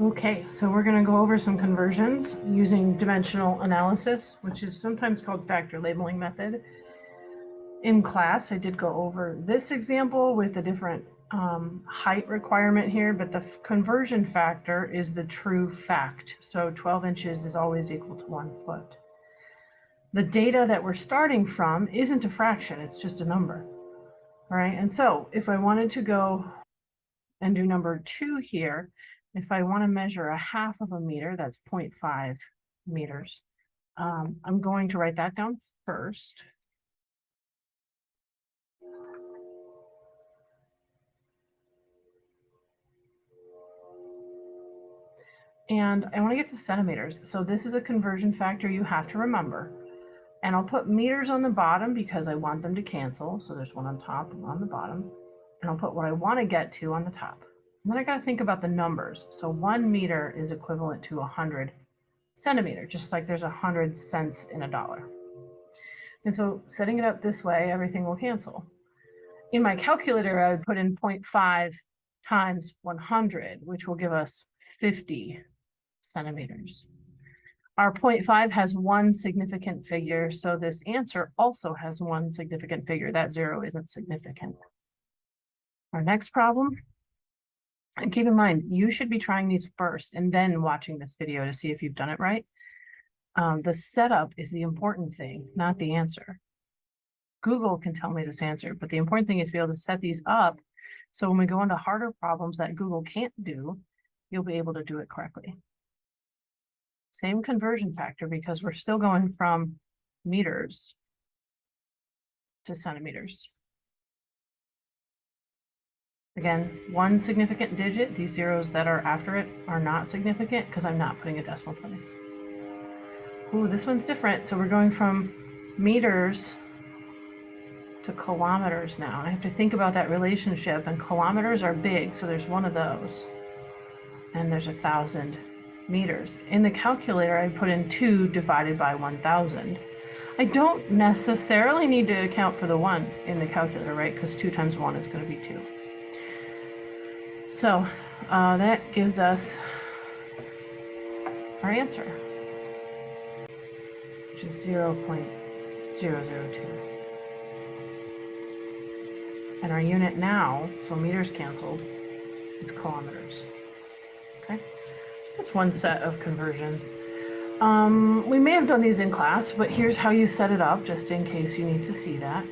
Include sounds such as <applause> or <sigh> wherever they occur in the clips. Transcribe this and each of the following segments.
Okay, so we're going to go over some conversions using dimensional analysis, which is sometimes called factor labeling method. In class, I did go over this example with a different um, height requirement here, but the conversion factor is the true fact. So 12 inches is always equal to one foot. The data that we're starting from isn't a fraction, it's just a number. All right, and so if I wanted to go and do number two here, if I want to measure a half of a meter, that's 0.5 meters. Um, I'm going to write that down first. And I want to get to centimeters. So this is a conversion factor you have to remember. And I'll put meters on the bottom because I want them to cancel. So there's one on top and on the bottom. And I'll put what I want to get to on the top. And then I got to think about the numbers. So one meter is equivalent to 100 centimeter, just like there's 100 cents in a dollar. And so setting it up this way, everything will cancel. In my calculator, I would put in 0.5 times 100, which will give us 50 centimeters. Our 0.5 has one significant figure, so this answer also has one significant figure. That zero isn't significant. Our next problem and keep in mind, you should be trying these first and then watching this video to see if you've done it right. Um, the setup is the important thing, not the answer. Google can tell me this answer, but the important thing is to be able to set these up so when we go into harder problems that Google can't do, you'll be able to do it correctly. Same conversion factor because we're still going from meters to centimeters. Again, one significant digit, these zeros that are after it are not significant because I'm not putting a decimal place. Ooh, this one's different. So we're going from meters to kilometers now. I have to think about that relationship and kilometers are big. So there's one of those and there's a thousand meters. In the calculator, I put in two divided by 1000. I don't necessarily need to account for the one in the calculator, right? Because two times one is going to be two. So uh, that gives us our answer, which is 0 0.002. And our unit now, so meters canceled, is kilometers. Okay, so that's one set of conversions. Um, we may have done these in class, but here's how you set it up, just in case you need to see that.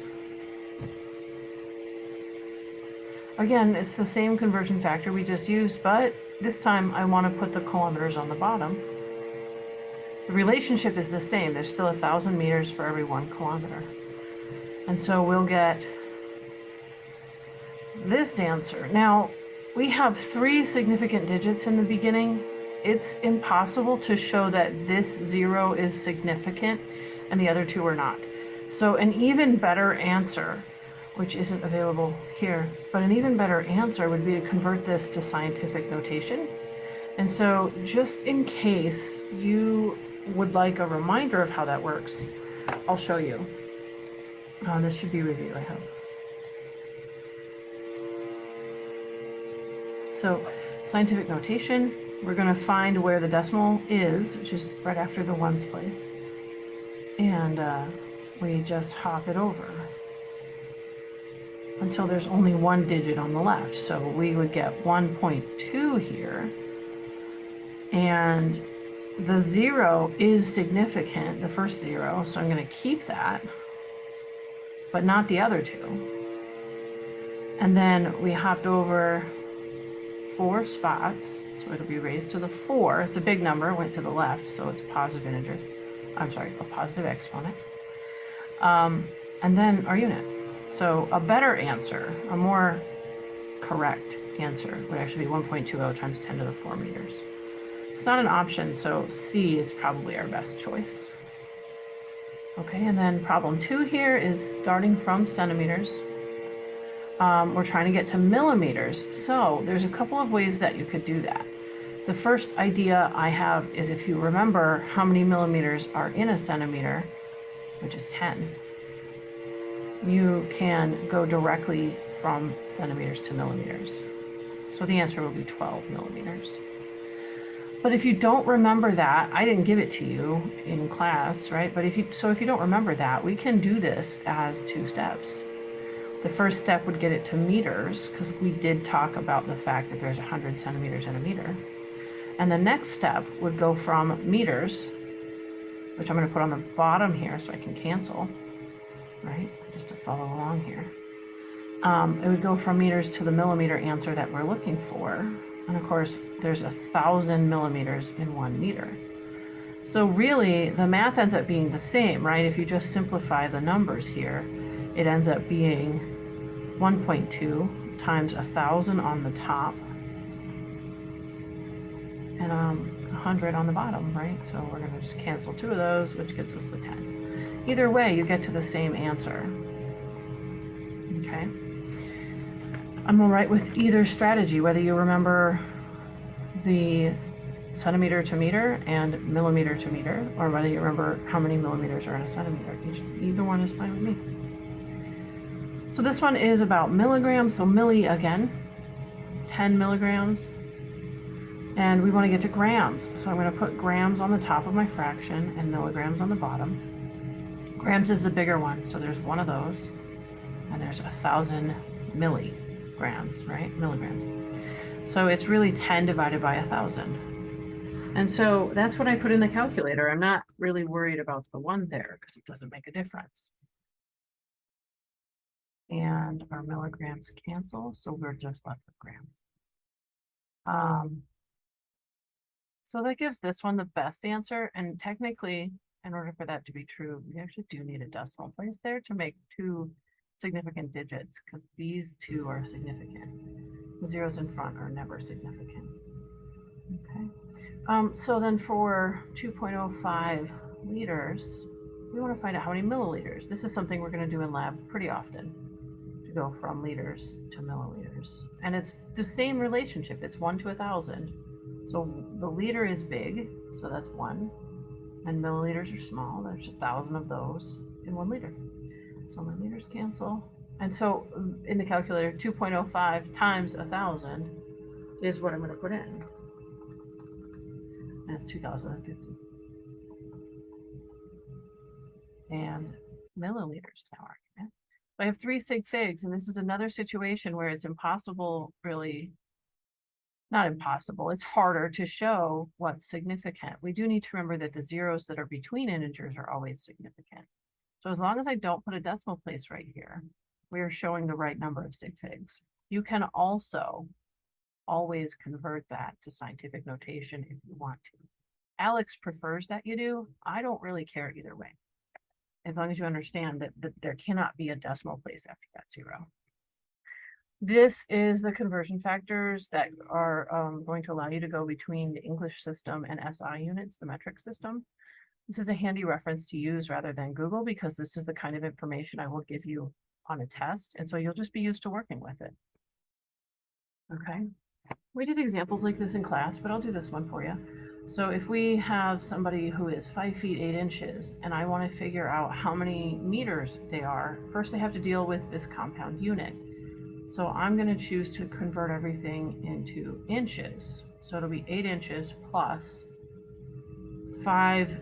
Again, it's the same conversion factor we just used, but this time I want to put the kilometers on the bottom. The relationship is the same. There's still a thousand meters for every one kilometer. And so we'll get this answer. Now, we have three significant digits in the beginning. It's impossible to show that this zero is significant and the other two are not. So an even better answer which isn't available here. But an even better answer would be to convert this to scientific notation. And so just in case you would like a reminder of how that works, I'll show you. Uh, this should be review, I hope. So scientific notation, we're going to find where the decimal is, which is right after the ones place. And uh, we just hop it over until there's only one digit on the left. So we would get 1.2 here. And the zero is significant, the first zero, so I'm going to keep that, but not the other two. And then we hopped over four spots, so it'll be raised to the four. It's a big number, went to the left, so it's positive integer. I'm sorry, a positive exponent. Um, and then our unit. So a better answer, a more correct answer would actually be 1.20 times 10 to the 4 meters. It's not an option, so C is probably our best choice. Okay, and then problem two here is starting from centimeters. Um, we're trying to get to millimeters. So there's a couple of ways that you could do that. The first idea I have is if you remember how many millimeters are in a centimeter, which is 10, you can go directly from centimeters to millimeters. So the answer will be 12 millimeters. But if you don't remember that, I didn't give it to you in class, right? But if you, so if you don't remember that, we can do this as two steps. The first step would get it to meters because we did talk about the fact that there's 100 centimeters in a meter. And the next step would go from meters, which I'm going to put on the bottom here so I can cancel, right? Just to follow along here. Um, it would go from meters to the millimeter answer that we're looking for. And of course, there's a thousand millimeters in one meter. So really, the math ends up being the same, right? If you just simplify the numbers here, it ends up being 1.2 times a thousand on the top and um, 100 on the bottom, right? So we're going to just cancel two of those, which gives us the 10. Either way, you get to the same answer. Okay. I'm all right with either strategy, whether you remember the centimeter to meter and millimeter to meter, or whether you remember how many millimeters are in a centimeter. Each, either one is fine with me. So this one is about milligrams, so milli again, 10 milligrams. And we want to get to grams, so I'm going to put grams on the top of my fraction and milligrams on the bottom. Grams is the bigger one, so there's one of those, and there's a thousand milligrams, right? Milligrams. So it's really 10 divided by a thousand. And so that's what I put in the calculator. I'm not really worried about the one there because it doesn't make a difference. And our milligrams cancel, so we're just left with grams. Um, so that gives this one the best answer. And technically, in order for that to be true, we actually do need a decimal place there to make two significant digits because these two are significant. The zeros in front are never significant. Okay. Um, so then for 2.05 liters, we want to find out how many milliliters. This is something we're going to do in lab pretty often to go from liters to milliliters. And it's the same relationship. It's one to a thousand. So the liter is big, so that's one. And milliliters are small. There's a thousand of those in one liter. So my liters cancel. And so um, in the calculator, 2.05 times a thousand is what I'm going to put in. And it's 2050. And milliliters now argument. I have three sig figs, and this is another situation where it's impossible, really, not impossible, it's harder to show what's significant. We do need to remember that the zeros that are between integers are always significant. So as long as I don't put a decimal place right here, we are showing the right number of sig figs. You can also always convert that to scientific notation if you want to. Alex prefers that you do. I don't really care either way. As long as you understand that, that there cannot be a decimal place after that zero. This is the conversion factors that are um, going to allow you to go between the English system and SI units, the metric system. This is a handy reference to use rather than Google because this is the kind of information I will give you on a test. And so you'll just be used to working with it. Okay. We did examples like this in class, but I'll do this one for you. So if we have somebody who is five feet, eight inches, and I want to figure out how many meters they are, first I have to deal with this compound unit. So I'm going to choose to convert everything into inches. So it'll be eight inches plus five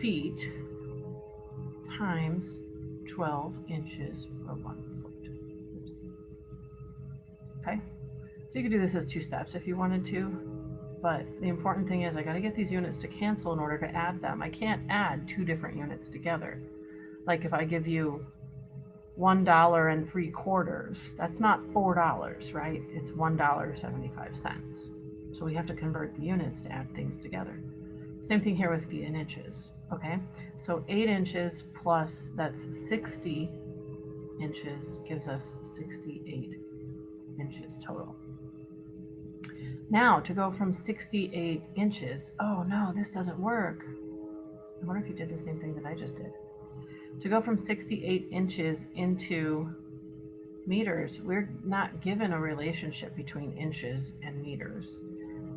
feet times 12 inches per one foot. Okay, so you could do this as two steps if you wanted to, but the important thing is I got to get these units to cancel in order to add them. I can't add two different units together. Like if I give you one dollar and three quarters, that's not four dollars, right? It's one dollar seventy five cents. So we have to convert the units to add things together. Same thing here with feet and inches. Okay, so eight inches plus that's 60 inches gives us 68 inches total. Now to go from 68 inches, oh no, this doesn't work. I wonder if you did the same thing that I just did. To go from 68 inches into meters, we're not given a relationship between inches and meters.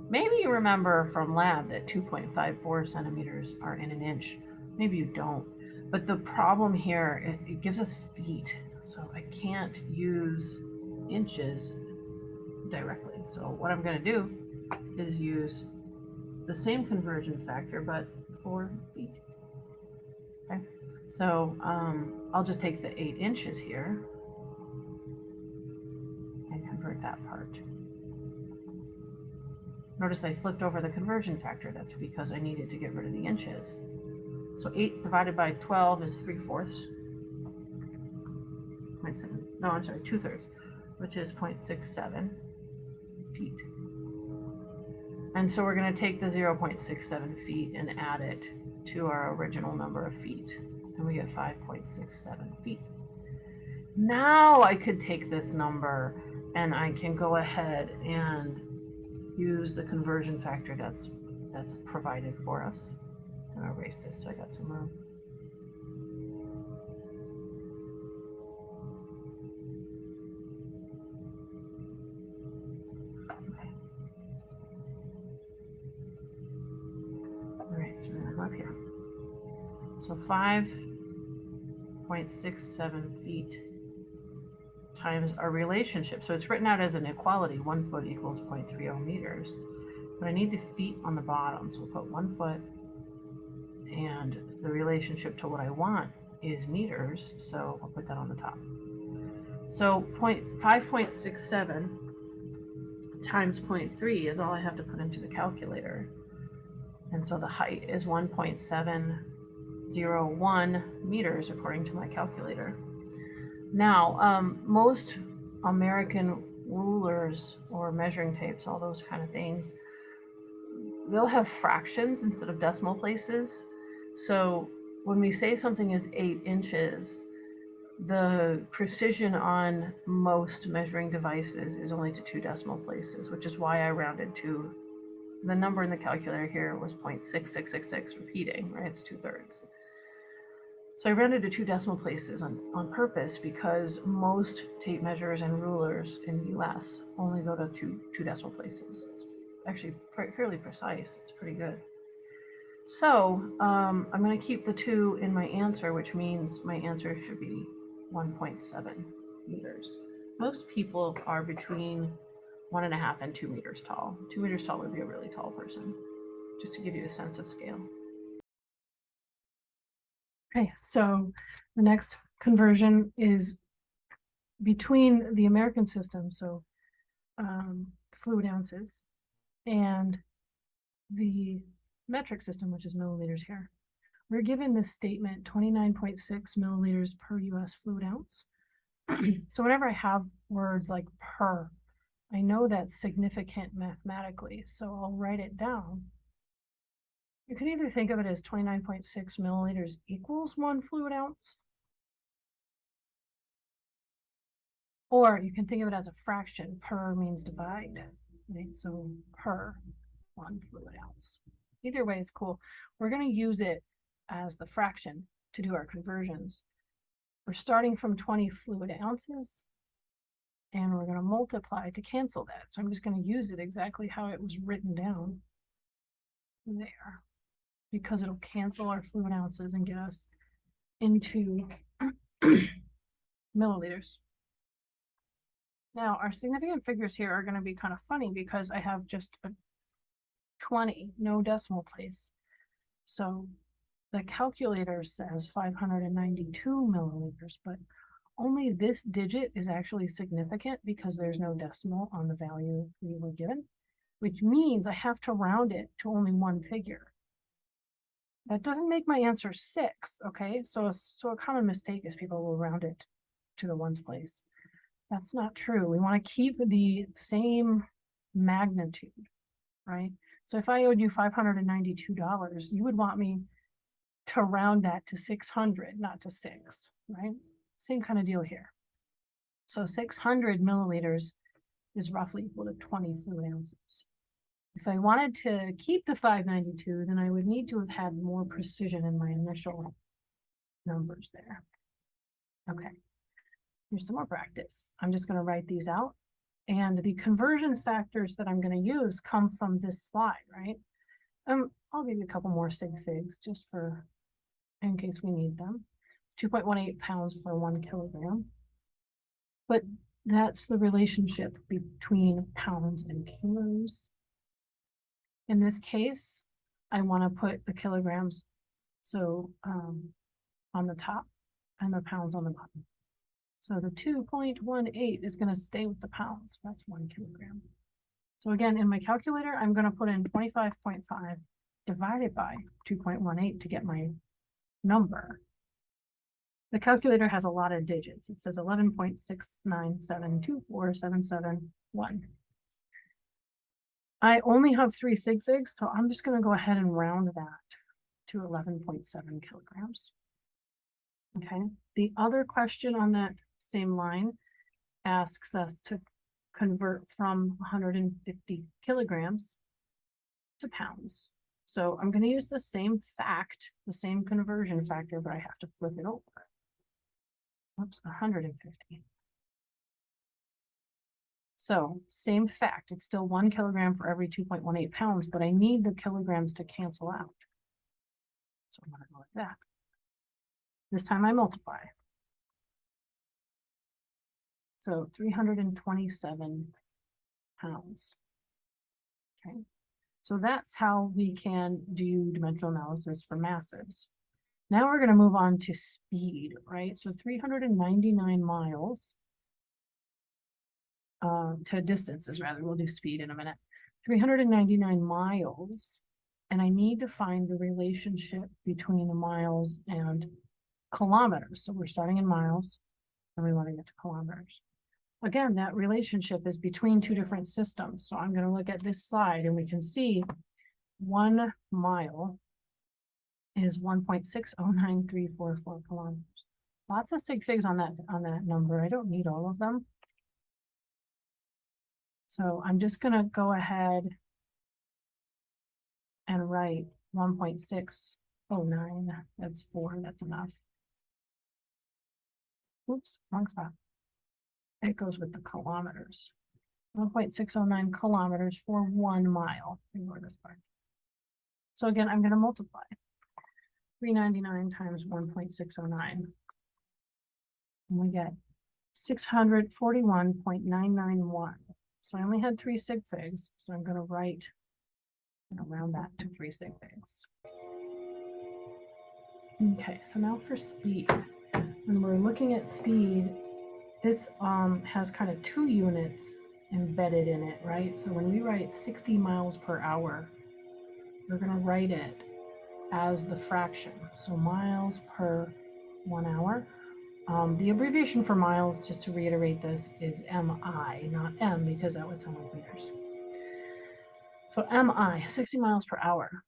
Maybe you remember from lab that 2.54 centimeters are in an inch. Maybe you don't. But the problem here, it, it gives us feet. So I can't use inches directly. So what I'm going to do is use the same conversion factor, but for feet. Okay, so um, I'll just take the eight inches here and convert that part. Notice I flipped over the conversion factor. That's because I needed to get rid of the inches. So 8 divided by 12 is 3 fourths. 0.7, no, I'm sorry, 2 thirds, which is 0.67 feet. And so we're going to take the 0.67 feet and add it to our original number of feet. And we get 5.67 feet. Now I could take this number and I can go ahead and use the conversion factor that's that's provided for us. And I'll erase this so I got some room. All right, so we're gonna go up here. So five point six seven feet times our relationship. So it's written out as an equality, one foot equals 0.30 meters. But I need the feet on the bottom, so we'll put one foot and the relationship to what I want is meters, so I'll put that on the top. So point 5.67 times 0.3 is all I have to put into the calculator. And so the height is 1.701 meters according to my calculator. Now, um, most American rulers or measuring tapes, all those kind of things, they'll have fractions instead of decimal places. So when we say something is eight inches, the precision on most measuring devices is only to two decimal places, which is why I rounded to the number in the calculator here was 0.6666 repeating, right? It's two thirds. So I rounded to two decimal places on, on purpose because most tape measures and rulers in the US only go to two, two decimal places. It's actually fairly precise. It's pretty good. So um, I'm going to keep the two in my answer, which means my answer should be 1.7 meters. Most people are between one and a half and two meters tall. Two meters tall would be a really tall person, just to give you a sense of scale. Okay, so the next conversion is between the American system, so um, fluid ounces, and the metric system, which is milliliters here. We're given this statement 29.6 milliliters per US fluid ounce. <clears throat> so whenever I have words like per, I know that's significant mathematically, so I'll write it down you can either think of it as 29.6 milliliters equals one fluid ounce, or you can think of it as a fraction. Per means divide, right? So per one fluid ounce. Either way is cool. We're going to use it as the fraction to do our conversions. We're starting from 20 fluid ounces, and we're going to multiply to cancel that. So I'm just going to use it exactly how it was written down there because it'll cancel our fluid ounces and get us into <clears throat> milliliters. Now, our significant figures here are going to be kind of funny because I have just a 20, no decimal place. So the calculator says 592 milliliters, but only this digit is actually significant because there's no decimal on the value we were given, which means I have to round it to only one figure. That doesn't make my answer six, okay? So, so a common mistake is people will round it to the ones place. That's not true. We want to keep the same magnitude, right? So if I owed you $592, you would want me to round that to 600, not to six, right? Same kind of deal here. So 600 milliliters is roughly equal to 20 fluid ounces. If I wanted to keep the 592, then I would need to have had more precision in my initial numbers there. Okay, here's some more practice. I'm just going to write these out. And the conversion factors that I'm going to use come from this slide, right? Um, I'll give you a couple more sig figs just for in case we need them. 2.18 pounds for one kilogram. But that's the relationship between pounds and kilos. In this case, I want to put the kilograms so um, on the top and the pounds on the bottom. So the 2.18 is going to stay with the pounds. That's one kilogram. So again, in my calculator, I'm going to put in 25.5 divided by 2.18 to get my number. The calculator has a lot of digits. It says 11.6972477. I only have three sig figs, so I'm just gonna go ahead and round that to eleven point seven kilograms. Okay, the other question on that same line asks us to convert from hundred and fifty kilograms to pounds. So I'm gonna use the same fact, the same conversion factor, but I have to flip it over. Oops, hundred and fifty. So same fact, it's still one kilogram for every two point one eight pounds, but I need the kilograms to cancel out. So I'm gonna go like that. This time I multiply. So three hundred and twenty-seven pounds. Okay, so that's how we can do dimensional analysis for massives. Now we're gonna move on to speed, right? So three hundred and ninety-nine miles. Uh, to distances rather, we'll do speed in a minute. Three hundred and ninety-nine miles. And I need to find the relationship between the miles and kilometers. So we're starting in miles and we want to get to kilometers. Again, that relationship is between two different systems. So I'm going to look at this slide and we can see one mile is one point six oh nine three four four kilometers. Lots of sig figs on that, on that number. I don't need all of them. So I'm just going to go ahead and write 1.609. That's four. That's enough. Oops, wrong spot. It goes with the kilometers. 1.609 kilometers for one mile. Ignore this part. So again, I'm going to multiply 399 times 1.609. And we get 641.991 so I only had three sig figs, so I'm gonna write and round that to three sig figs. Okay, so now for speed. When we're looking at speed, this um has kind of two units embedded in it, right? So when we write 60 miles per hour, we're gonna write it as the fraction. So miles per one hour. Um, the abbreviation for miles, just to reiterate this, is MI, not M, because that would sound like meters. So MI, 60 miles per hour.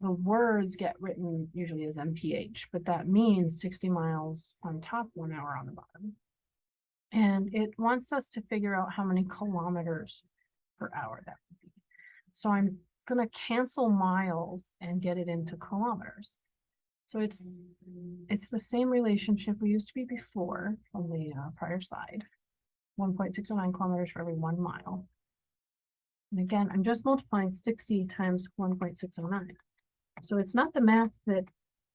The words get written usually as MPH, but that means 60 miles on top, one hour on the bottom. And it wants us to figure out how many kilometers per hour that would be. So I'm gonna cancel miles and get it into kilometers. So it's, it's the same relationship we used to be before on the uh, prior slide. One point six oh nine kilometers for every one mile. And again, I'm just multiplying sixty times one point six oh nine. So it's not the math that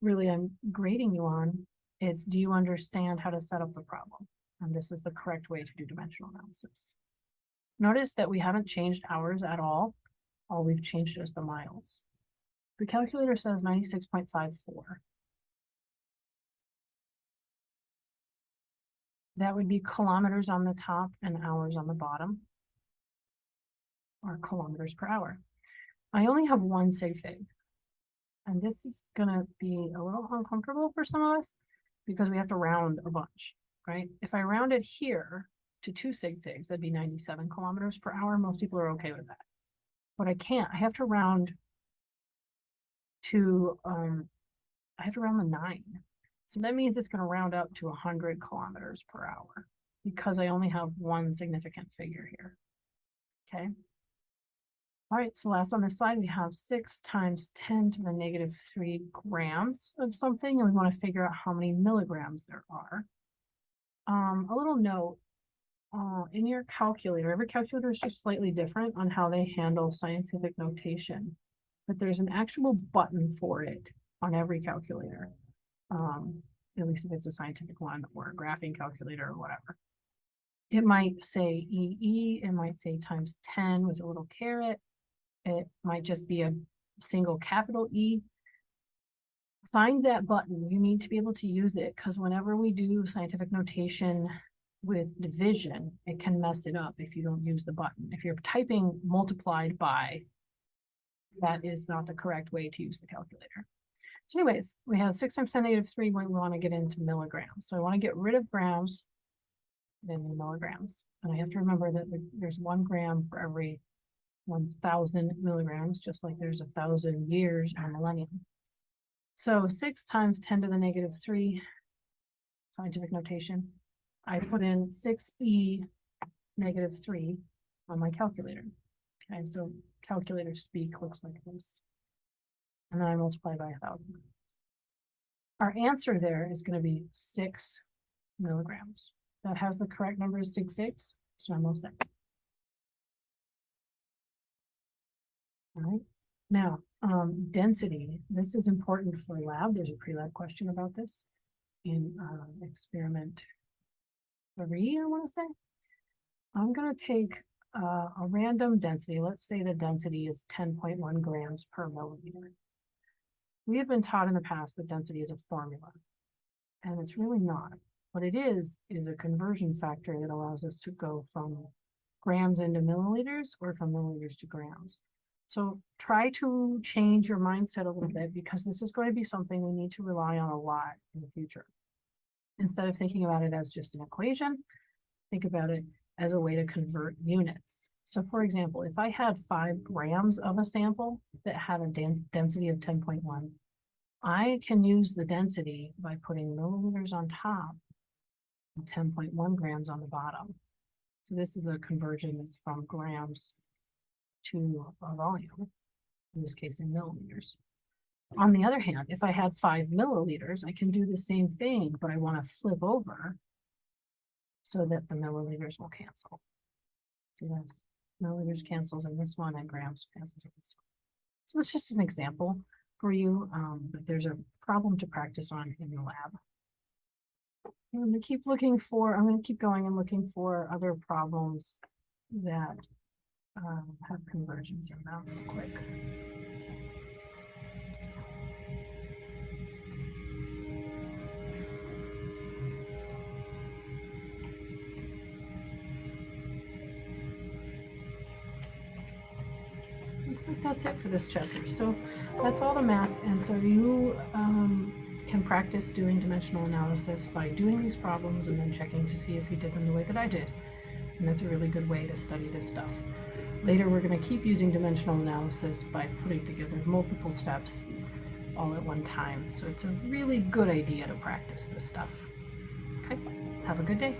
really I'm grading you on. It's do you understand how to set up the problem? And this is the correct way to do dimensional analysis. Notice that we haven't changed hours at all. All we've changed is the miles. The calculator says ninety-six point five four. That would be kilometers on the top and hours on the bottom. Or kilometers per hour. I only have one sig fig. And this is gonna be a little uncomfortable for some of us because we have to round a bunch, right? If I rounded here to two sig figs, that'd be ninety-seven kilometers per hour. Most people are okay with that. But I can't, I have to round to, um, I have to round the nine. So that means it's gonna round up to hundred kilometers per hour because I only have one significant figure here. Okay. All right, so last on this slide, we have six times ten to the negative three grams of something, and we want to figure out how many milligrams there are. Um, a little note, uh, in your calculator, every calculator is just slightly different on how they handle scientific notation. But there's an actual button for it on every calculator. Um, at least if it's a scientific one or a graphing calculator or whatever. It might say EE, it might say times ten with a little caret. It might just be a single capital E. Find that button. You need to be able to use it because whenever we do scientific notation with division, it can mess it up if you don't use the button. If you're typing multiplied by, that is not the correct way to use the calculator. So anyways, we have six times ten to the negative three when we want to get into milligrams. So I want to get rid of grams, then the milligrams. And I have to remember that there's one gram for every one thousand milligrams, just like there's a thousand years in a millennium. So six times ten to the negative three, scientific notation. I put in six E negative three on my calculator. Okay, so calculator speak looks like this. And then I multiply by a thousand. Our answer there is gonna be six milligrams. That has the correct number of sig figs, so I'm all set. Alright, now, um, density, this is important for lab, there's a pre-lab question about this. In, uh, experiment three, I wanna say. I'm gonna take, uh, a random density, let's say the density is ten point one grams per milliliter. We have been taught in the past that density is a formula. And it's really not. What it is, is a conversion factor that allows us to go from grams into milliliters or from milliliters to grams. So try to change your mindset a little bit because this is going to be something we need to rely on a lot in the future. Instead of thinking about it as just an equation, think about it as a way to convert units. So for example, if I had five grams of a sample that had a density of ten point one, I can use the density by putting milliliters on top and ten point one grams on the bottom. So this is a conversion that's from grams to a volume, in this case in milliliters. On the other hand, if I had five milliliters, I can do the same thing, but I want to flip over so that the milliliters will cancel. See this, milliliters cancels in this one and grams cancels in this one. So that's just an example for you, um, but there's a problem to practice on in the lab. I'm gonna keep looking for, I'm gonna keep going and looking for other problems that um, have conversions in them real quick. Looks like that's it for this chapter. So that's all the math. And so you um, can practice doing dimensional analysis by doing these problems and then checking to see if you did them the way that I did. And that's a really good way to study this stuff. Later, we're going to keep using dimensional analysis by putting together multiple steps all at one time. So it's a really good idea to practice this stuff. Okay, have a good day.